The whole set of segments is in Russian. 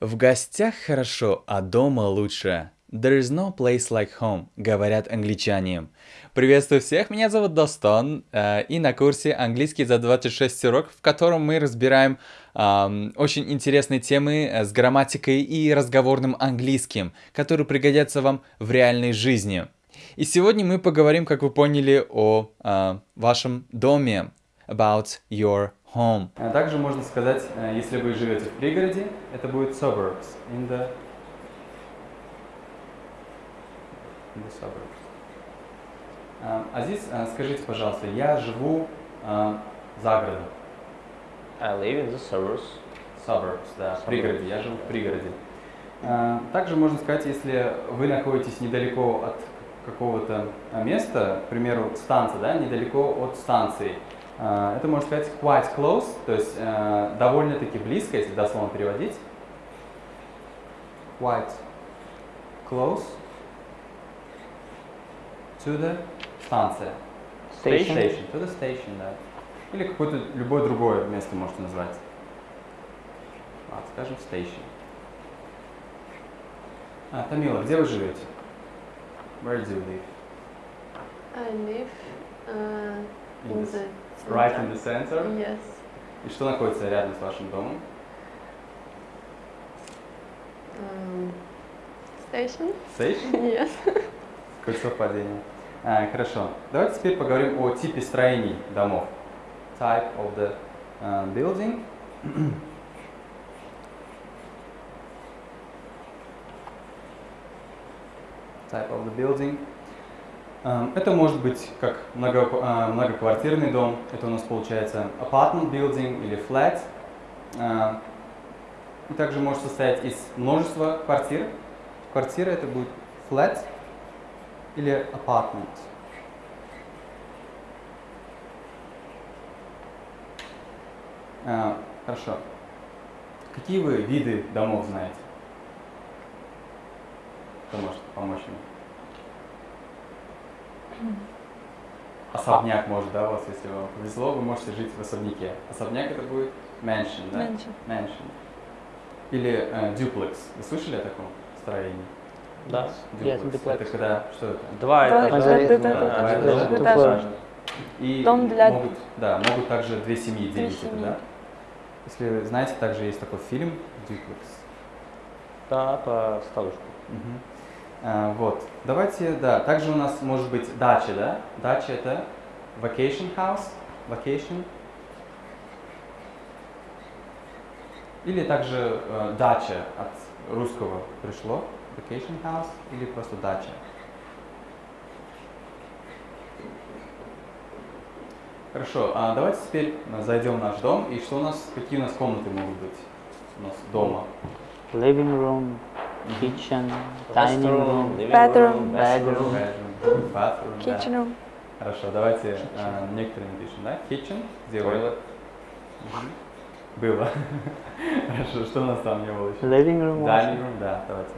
В гостях хорошо, а дома лучше. There is no place like home, говорят англичане. Приветствую всех, меня зовут Достон, э, и на курсе «Английский за 26 урок», в котором мы разбираем э, очень интересные темы с грамматикой и разговорным английским, которые пригодятся вам в реальной жизни. И сегодня мы поговорим, как вы поняли, о э, вашем доме, about your home. А также можно сказать, э, если вы живете в пригороде, это будет suburbs, in the, in the suburbs. А, Азиз, а, скажите, пожалуйста, я живу за городом. I live in the suburbs. Suburbs, да, в пригороде, я живу в пригороде. Также можно сказать, если вы находитесь недалеко от какого-то места, к примеру, станция, да, недалеко от станции, это можно сказать quite close, то есть э, довольно-таки близко, если дословно переводить. Quite close to the станция. Station. Station. To the station, да. Или какое-то любое другое место можете назвать. А, скажем, station. А, Тамила, где вы живете? Where do you live? I live uh, In in the the Right in the center. Yes. И что находится рядом с вашим домом? Um, station? Station? Yes. Какое совпадение. А, хорошо. Давайте теперь поговорим о типе строений домов. Type of the uh, building. Type of the building. Um, Это может быть как много, а, многоквартирный дом. Это у нас получается apartment building или flat. А, И также может состоять из множества квартир. Квартира это будет flat или apartment. А, хорошо. Какие вы виды домов знаете? Кто может помочь мне? Особняк может, да, у вас, если вам повезло, вы можете жить в особняке. Особняк это будет mansion, да? Mansion. Mansion. Или э, duplex. Вы слышали о таком строении? Да. Duplex. Yes, duplex. Это когда, что это? Два этажа. И Дом для- могут, да, могут также две семьи Две делить это, да? Если вы знаете, также есть такой фильм Duplex. Да, по старушку. Мгм. А, вот. Давайте, да, также у нас может быть дача, да? Дача это vacation house, vacation. Или также э, дача от русского пришло, vacation house, или просто дача. Хорошо, а давайте теперь э, зайдем в наш дом, и что у нас, какие у нас комнаты могут быть у нас дома? living room, kitchen, dining room, living Bedroom. room, bedroom. Bedroom, bathroom. Kitchen room. Хорошо, давайте э, некоторые напишем, да? Kitchen? Toilet. Было. Хорошо, что у нас там не было еще? living room. Dining room, да, давайте.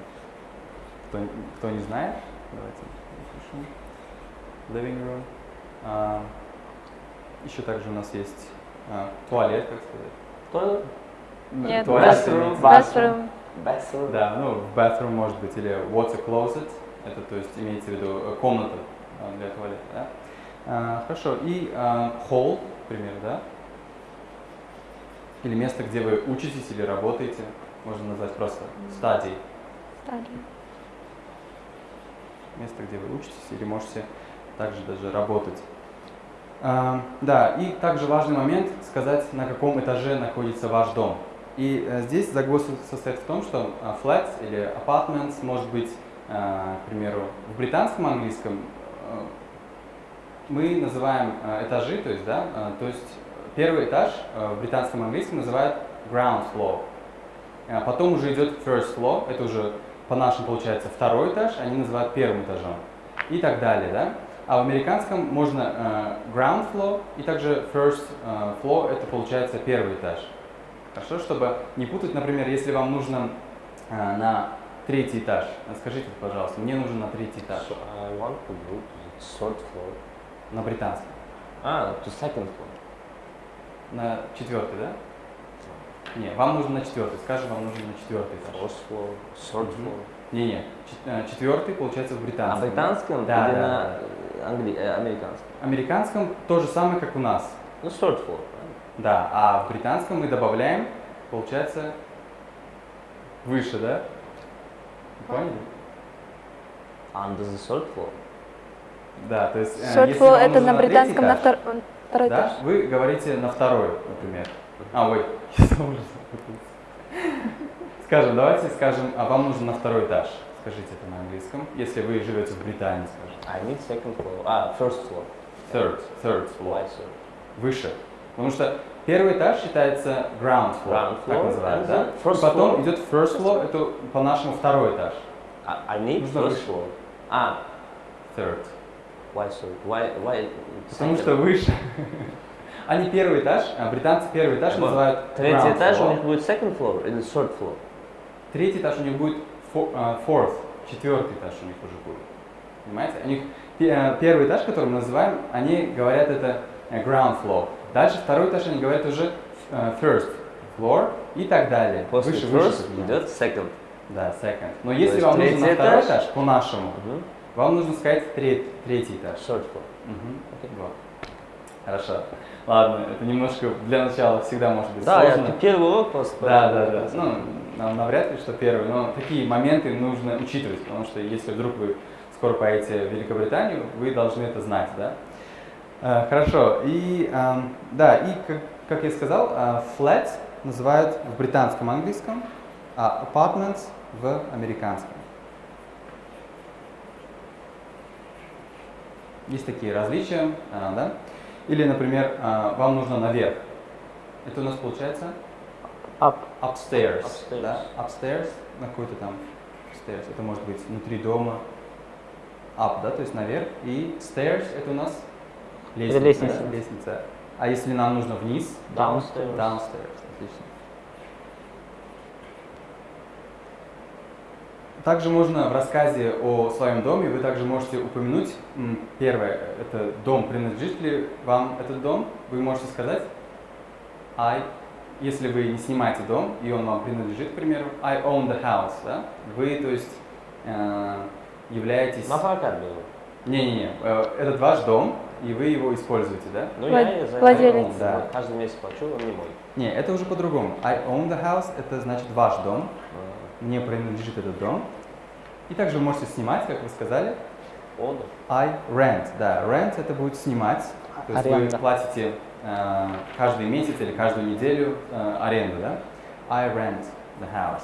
Кто, кто не знает, давайте напишем. Living room. А, еще также у нас есть а, туалет, как сказать. Ну, Нет, туалет bathroom. Bathroom. Bathroom. Да, ну, bathroom может быть, или water closet, это то есть имеется в виду э, комната а, для туалета, да? А, хорошо, и а, hall, к примеру, да? Или место, где вы учитесь или работаете, можно назвать просто study. Study. Место, где вы учитесь или можете также даже работать. А, да, и также важный момент сказать, на каком этаже находится ваш дом. И э, здесь загвоздка состоит в том, что а, flats или apartments может быть, а, к примеру, в британском английском э, мы называем э, этажи, то есть, да, э, то есть первый этаж э, в британском английском называют ground floor. Потом уже идет first floor, это уже по-нашему получается второй этаж, они называют первым этажом. И так далее, да. А в американском можно э, ground floor и также first э, floor, это получается первый этаж. Хорошо, чтобы не путать, например, если вам нужно э, на третий этаж, скажите, пожалуйста, мне нужен на третий этаж, So I want to go to the third floor. на британском. А, to second floor. На четвертый, да? Не, вам нужно на четвертый. Скажем, вам нужно на четвертый этаж. First floor, third floor. Не-не, чет- э, четвертый получается в На британском. британском Да, или да, на да. англи- э, американском? Американском то же самое, как у нас. Ну, third floor. Да, а в британском мы добавляем, получается, выше, да? Поняли? Under the third floor. Да, то есть... э, Short если floor это на британском на этаж, втор- он- второй Да, этаж. вы говорите на второй, например. А, ой, я сам уже запутался. Скажем, давайте скажем, а вам нужно на второй этаж. Скажите это на английском, если вы живете в Британии, скажем. I need second floor. А, first floor. Third, third floor. Why? Выше. Потому что первый этаж считается ground floor, Ground так floor, называют, and да? first потом floor. идет first floor, это по-нашему второй этаж. I, I need Нужно first выше. floor. А, Third. why third? Why, why Потому что выше. Они первый этаж, а британцы первый этаж называют Третий этаж у них будет second floor или third floor? Третий этаж у них будет а, fourth, четвертый этаж у них уже будет. Понимаете? У них пе- первый этаж, который мы называем, они говорят это э, ground floor. Дальше второй этаж они говорят уже э, first floor и так далее. После выше, first выше. идет second. Да, second. Но если есть вам нужно на второй этаж? по-нашему, Мгм. вам нужно сказать треть- третий этаж. Third floor. Мгм. Окей. Вот. Хорошо. Ладно, это немножко для начала всегда может быть Да, сложно. я первый урок просто. Да, да, да. Ну, нам навряд ли, что первый, но такие моменты нужно учитывать, потому что если вдруг вы скоро поедете в Великобританию, вы должны это знать, да? Э, Хорошо. И эм, да, и как, как я сказал, э, flat называют в британском английском, а apartments в американском. Есть такие различия, э, да? Или, например, вам нужно наверх. Это у нас получается Up. upstairs, Upstairs. да? Upstairs, на какой-то там stairs. Это может быть внутри дома. Up, да, то есть наверх. И stairs это у нас лестница. лестница. да, лестница. А если нам нужно вниз? Downstairs. Downstairs, отлично. Также можно в рассказе о своем доме, вы также можете упомянуть, первое, это дом, принадлежит ли вам этот дом, вы можете сказать I, если вы не снимаете дом, и он вам принадлежит, к примеру, I own the house, да? Вы, то есть, э, являетесь... На прокат было. Не-не-не, э, этот ваш дом, и вы его используете, да? Ну, Влад- я за владелец. Да. каждый месяц плачу, он не мой. Не, это уже по-другому. I own the house, это значит ваш дом, А, мне принадлежит этот дом. И также вы можете снимать, как вы сказали. Он. I rent, да, rent это будет снимать. То есть Аренда. вы платите э, каждый месяц или каждую неделю э, аренду, да? I rent the house.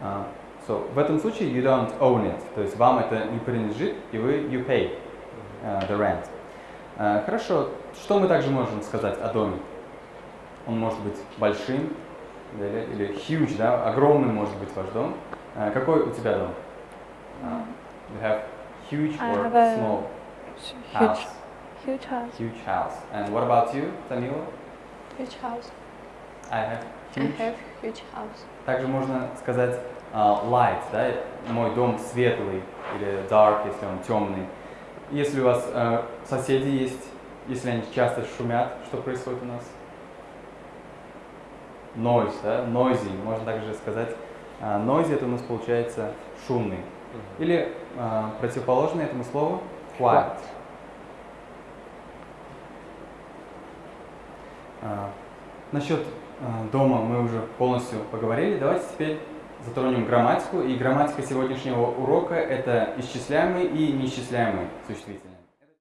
А, so, в этом случае you don't own it, то есть вам это не принадлежит, и вы you pay э, the rent. Э, хорошо, что мы также можем сказать о доме? Он может быть большим или, или huge, да, огромным может быть ваш дом. Э, какой у тебя дом? А, you have huge I or have a small Huge, house? huge house. Huge house. And what about you, Tamila? Huge house. I have I huge. have huge house. Также можно сказать а, light, да, мой дом светлый или dark, если он темный. Если у вас э, соседи есть, если они часто шумят, что происходит у нас? Noise, да, noisy, можно также сказать. А, noisy это у нас получается шумный. Или а, противоположное этому слову quiet. А, насчет а, дома мы уже полностью поговорили. Давайте теперь затронем грамматику. И грамматика сегодняшнего урока это исчисляемые и неисчисляемые существительные.